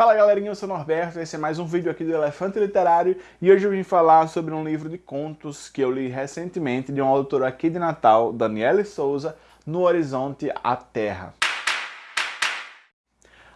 Fala galerinha, eu sou o Norberto, esse é mais um vídeo aqui do Elefante Literário e hoje eu vim falar sobre um livro de contos que eu li recentemente de um autor aqui de Natal, Daniele Souza, No Horizonte a Terra.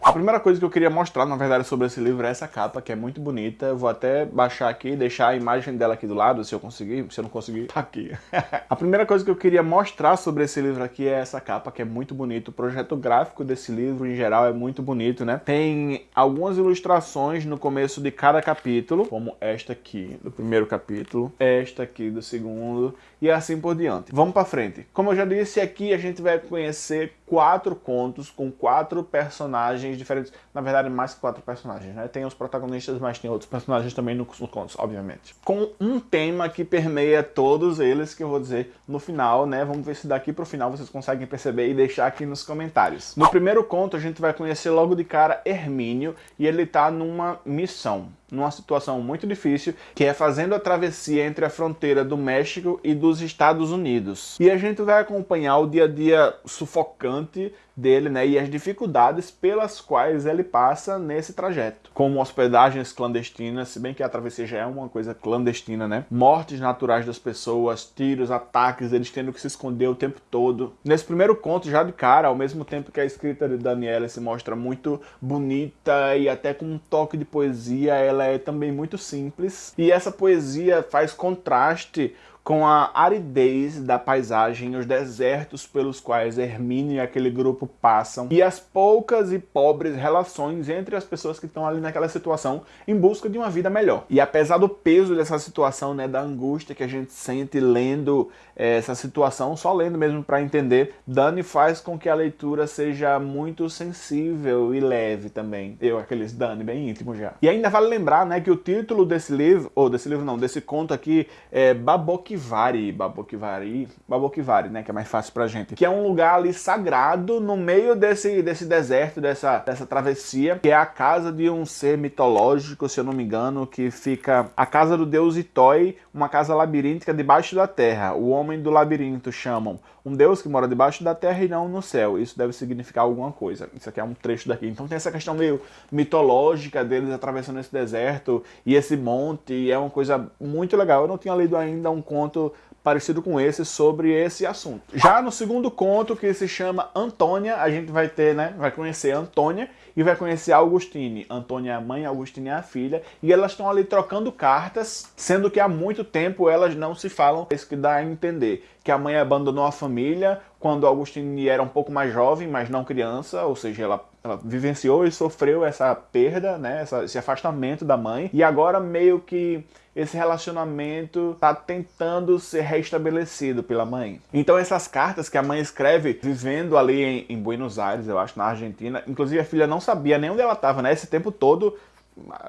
A primeira coisa que eu queria mostrar, na verdade, sobre esse livro é essa capa, que é muito bonita. Eu vou até baixar aqui e deixar a imagem dela aqui do lado, se eu conseguir. Se eu não conseguir, tá aqui. a primeira coisa que eu queria mostrar sobre esse livro aqui é essa capa, que é muito bonito. O projeto gráfico desse livro, em geral, é muito bonito, né? Tem algumas ilustrações no começo de cada capítulo, como esta aqui do primeiro capítulo, esta aqui do segundo, e assim por diante. Vamos para frente. Como eu já disse, aqui a gente vai conhecer quatro contos com quatro personagens diferentes. Na verdade, mais que quatro personagens, né? Tem os protagonistas, mas tem outros personagens também nos contos, obviamente. Com um tema que permeia todos eles, que eu vou dizer no final, né? Vamos ver se daqui pro final vocês conseguem perceber e deixar aqui nos comentários. No primeiro conto, a gente vai conhecer logo de cara Hermínio, e ele tá numa missão numa situação muito difícil, que é fazendo a travessia entre a fronteira do México e dos Estados Unidos. E a gente vai acompanhar o dia a dia sufocante dele, né, e as dificuldades pelas quais ele passa nesse trajeto. Como hospedagens clandestinas, se bem que a travessia já é uma coisa clandestina, né? Mortes naturais das pessoas, tiros, ataques, eles tendo que se esconder o tempo todo. Nesse primeiro conto, já de cara, ao mesmo tempo que a escrita de Daniela se mostra muito bonita e até com um toque de poesia, ela é também muito simples. E essa poesia faz contraste com a aridez da paisagem, os desertos pelos quais Hermínio e aquele grupo passam, e as poucas e pobres relações entre as pessoas que estão ali naquela situação em busca de uma vida melhor. E apesar do peso dessa situação, né, da angústia que a gente sente lendo é, essa situação, só lendo mesmo para entender, Dani faz com que a leitura seja muito sensível e leve também. Eu, aqueles Dani bem íntimo já. E ainda vale lembrar, né, que o título desse livro, ou desse livro não, desse conto aqui, é Baboque Babokivari, Babokivari, Babokivari, né, que é mais fácil pra gente, que é um lugar ali sagrado no meio desse, desse deserto, dessa, dessa travessia, que é a casa de um ser mitológico, se eu não me engano, que fica a casa do deus Itoi, uma casa labiríntica debaixo da terra. O homem do labirinto chamam um deus que mora debaixo da terra e não no céu. Isso deve significar alguma coisa. Isso aqui é um trecho daqui. Então tem essa questão meio mitológica deles atravessando esse deserto e esse monte, e é uma coisa muito legal. Eu não tinha lido ainda um conto conto parecido com esse sobre esse assunto. Já no segundo conto, que se chama Antônia, a gente vai ter, né, vai conhecer Antônia e vai conhecer Augustine. Antônia é a mãe, Augustine é a filha, e elas estão ali trocando cartas, sendo que há muito tempo elas não se falam. É isso que dá a entender, que a mãe abandonou a família quando Augustine era um pouco mais jovem, mas não criança, ou seja, ela, ela vivenciou e sofreu essa perda, né, essa, esse afastamento da mãe, e agora meio que esse relacionamento está tentando ser restabelecido pela mãe. Então essas cartas que a mãe escreve vivendo ali em, em Buenos Aires, eu acho, na Argentina, inclusive a filha não sabia nem onde ela estava, né? Esse tempo todo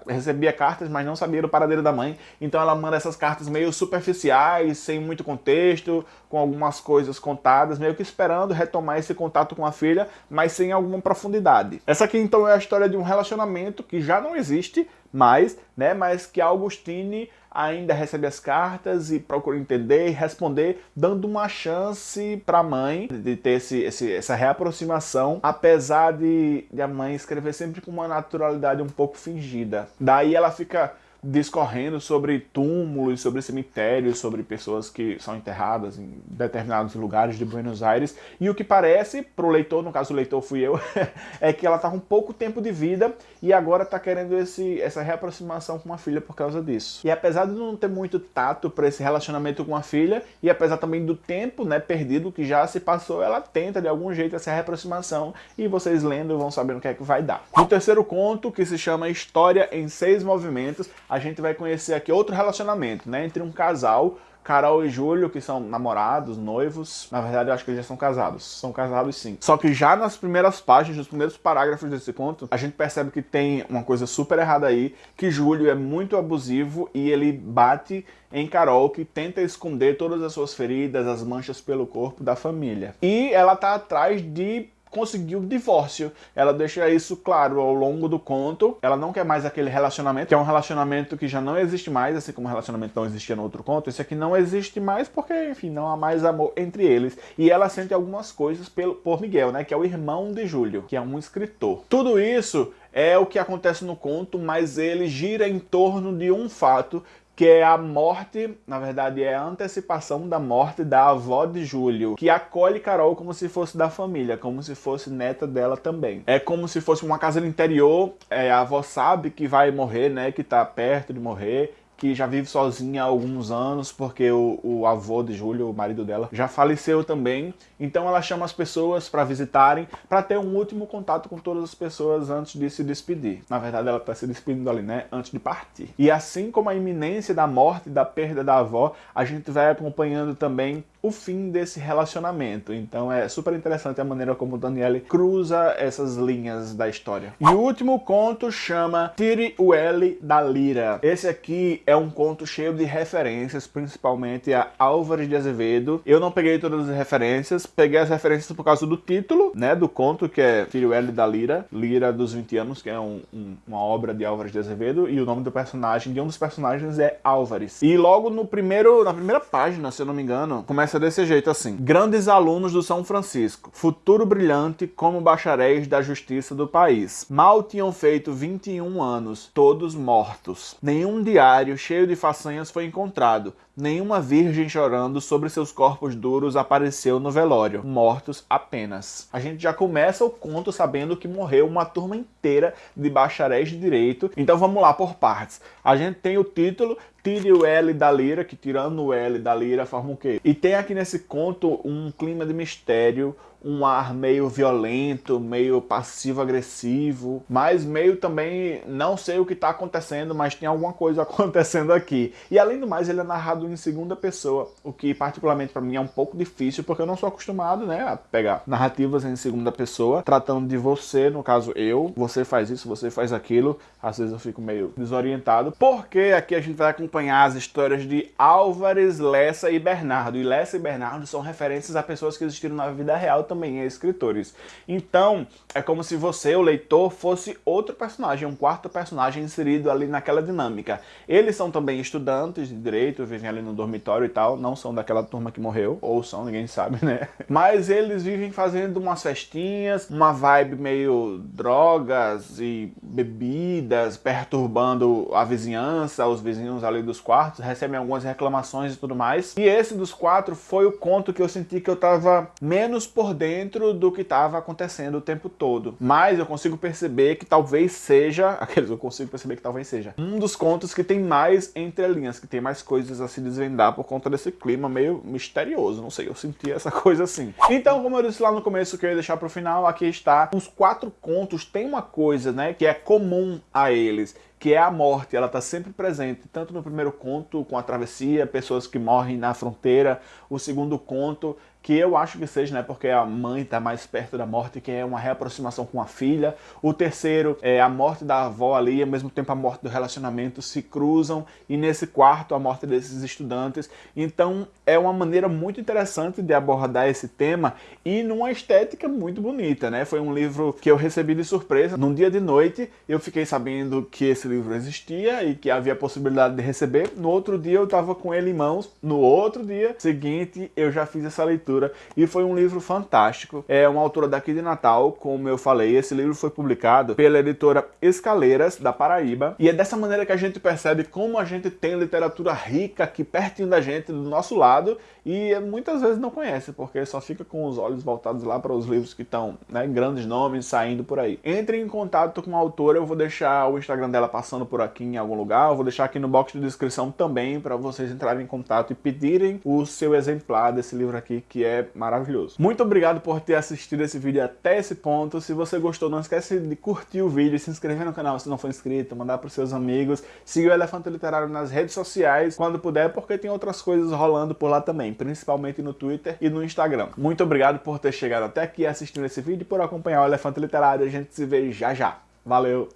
recebia cartas, mas não sabia do paradeiro da mãe. Então ela manda essas cartas meio superficiais, sem muito contexto, com algumas coisas contadas, meio que esperando retomar esse contato com a filha, mas sem alguma profundidade. Essa aqui então é a história de um relacionamento que já não existe mais, né, mas que Augustine ainda recebe as cartas e procura entender e responder, dando uma chance para a mãe de ter esse, esse, essa reaproximação, apesar de, de a mãe escrever sempre com uma naturalidade um pouco fingida. Daí ela fica discorrendo sobre túmulos, sobre cemitérios, sobre pessoas que são enterradas em determinados lugares de Buenos Aires. E o que parece, para o leitor, no caso o leitor fui eu, é que ela está com pouco tempo de vida e agora está querendo esse, essa reaproximação com a filha por causa disso. E apesar de não ter muito tato para esse relacionamento com a filha, e apesar também do tempo né, perdido que já se passou, ela tenta de algum jeito essa reaproximação e vocês lendo vão saber o que é que vai dar. No terceiro conto, que se chama História em Seis Movimentos, a gente vai conhecer aqui outro relacionamento, né, entre um casal, Carol e Júlio, que são namorados, noivos. Na verdade, eu acho que eles já são casados. São casados sim. Só que já nas primeiras páginas, nos primeiros parágrafos desse conto, a gente percebe que tem uma coisa super errada aí, que Júlio é muito abusivo e ele bate em Carol, que tenta esconder todas as suas feridas, as manchas pelo corpo da família. E ela tá atrás de conseguiu o divórcio. Ela deixa isso claro ao longo do conto. Ela não quer mais aquele relacionamento, que é um relacionamento que já não existe mais, assim como o relacionamento não existia no outro conto. Esse aqui não existe mais porque, enfim, não há mais amor entre eles. E ela sente algumas coisas por Miguel, né, que é o irmão de Júlio, que é um escritor. Tudo isso é o que acontece no conto, mas ele gira em torno de um fato que é a morte, na verdade é a antecipação da morte da avó de Júlio, que acolhe Carol como se fosse da família, como se fosse neta dela também. É como se fosse uma casa no interior, é, a avó sabe que vai morrer, né, que tá perto de morrer, que já vive sozinha há alguns anos, porque o, o, avô de Júlio, o marido dela, já faleceu também. Então ela chama as pessoas para visitarem, para ter um último contato com todas as pessoas antes de se despedir. Na verdade, ela está se despedindo ali, né? Antes de partir. E assim como a iminência da morte, da perda da avó, a gente vai acompanhando também o fim desse relacionamento. Então é super interessante a maneira como Daniele cruza essas linhas da história. E o último conto chama Tire o L da Lira. Esse aqui é um conto cheio de referências, principalmente a Álvares de Azevedo. Eu não peguei todas as referências, peguei as referências por causa do título, né, do conto, que é Tire o L da Lira, Lira dos 20 anos, que é um, um, uma obra de Álvares de Azevedo, e o nome do personagem, de um dos personagens é Álvares. E logo no primeiro, na primeira página, se eu não me engano, começa começa desse jeito assim. Grandes alunos do São Francisco, futuro brilhante como bacharéis da justiça do país. Mal tinham feito 21 anos, todos mortos. Nenhum diário cheio de façanhas foi encontrado, Nenhuma virgem chorando sobre seus corpos duros apareceu no velório, mortos apenas. A gente já começa o conto sabendo que morreu uma turma inteira de bacharéis de direito, então vamos lá por partes. A gente tem o título, tire o L da lira, que tirando o L da lira forma o quê? E tem aqui nesse conto um clima de mistério, um ar meio violento, meio passivo-agressivo, mas meio também não sei o que está acontecendo, mas tem alguma coisa acontecendo aqui. E além do mais, ele é narrado em segunda pessoa, o que particularmente para mim é um pouco difícil, porque eu não sou acostumado né, a pegar narrativas em segunda pessoa, tratando de você, no caso eu, você faz isso, você faz aquilo, às vezes eu fico meio desorientado, porque aqui a gente vai acompanhar as histórias de Álvares, Lessa e Bernardo, e Lessa e Bernardo são referências a pessoas que existiram na vida real também é escritores. Então, é como se você, o leitor, fosse outro personagem, um quarto personagem inserido ali naquela dinâmica. Eles são também estudantes de direito, vivem ali no dormitório e tal, não são daquela turma que morreu, ou são, ninguém sabe, né? Mas eles vivem fazendo umas festinhas, uma vibe meio drogas e bebidas, perturbando a vizinhança, os vizinhos ali dos quartos, recebem algumas reclamações e tudo mais. E esse dos quatro foi o conto que eu senti que eu tava menos por dentro do que estava acontecendo o tempo todo. Mas eu consigo perceber que talvez seja, aqueles eu consigo perceber que talvez seja, um dos contos que tem mais entrelinhas, que tem mais coisas a se desvendar por conta desse clima meio misterioso, não sei, eu senti essa coisa assim. Então, como eu disse lá no começo que eu ia deixar pro final, aqui está, os quatro contos tem uma coisa, né, que é comum a eles, que é a morte, ela está sempre presente, tanto no primeiro conto, com a travessia, pessoas que morrem na fronteira, o segundo conto, que eu acho que seja, né, porque a mãe está mais perto da morte, que é uma reaproximação com a filha. O terceiro é a morte da avó ali, ao mesmo tempo a morte do relacionamento se cruzam. E nesse quarto, a morte desses estudantes. Então é uma maneira muito interessante de abordar esse tema e numa estética muito bonita, né? Foi um livro que eu recebi de surpresa. Num dia de noite, eu fiquei sabendo que esse livro existia e que havia possibilidade de receber. No outro dia, eu estava com ele em mãos. No outro dia seguinte, eu já fiz essa leitura e foi um livro fantástico. É uma autora daqui de Natal, como eu falei, esse livro foi publicado pela editora Escaleiras, da Paraíba, e é dessa maneira que a gente percebe como a gente tem literatura rica aqui pertinho da gente, do nosso lado, e muitas vezes não conhece, porque só fica com os olhos voltados lá para os livros que estão, né, grandes nomes saindo por aí. Entre em contato com a autora, eu vou deixar o Instagram dela passando por aqui em algum lugar, eu vou deixar aqui no box de descrição também para vocês entrarem em contato e pedirem o seu exemplar desse livro aqui, que é maravilhoso. Muito obrigado por ter assistido esse vídeo até esse ponto. Se você gostou, não esquece de curtir o vídeo, se inscrever no canal se não for inscrito, mandar para os seus amigos, seguir o Elefante Literário nas redes sociais quando puder, porque tem outras coisas rolando por lá também, principalmente no Twitter e no Instagram. Muito obrigado por ter chegado até aqui assistindo esse vídeo e por acompanhar o Elefante Literário. A gente se vê já já. Valeu!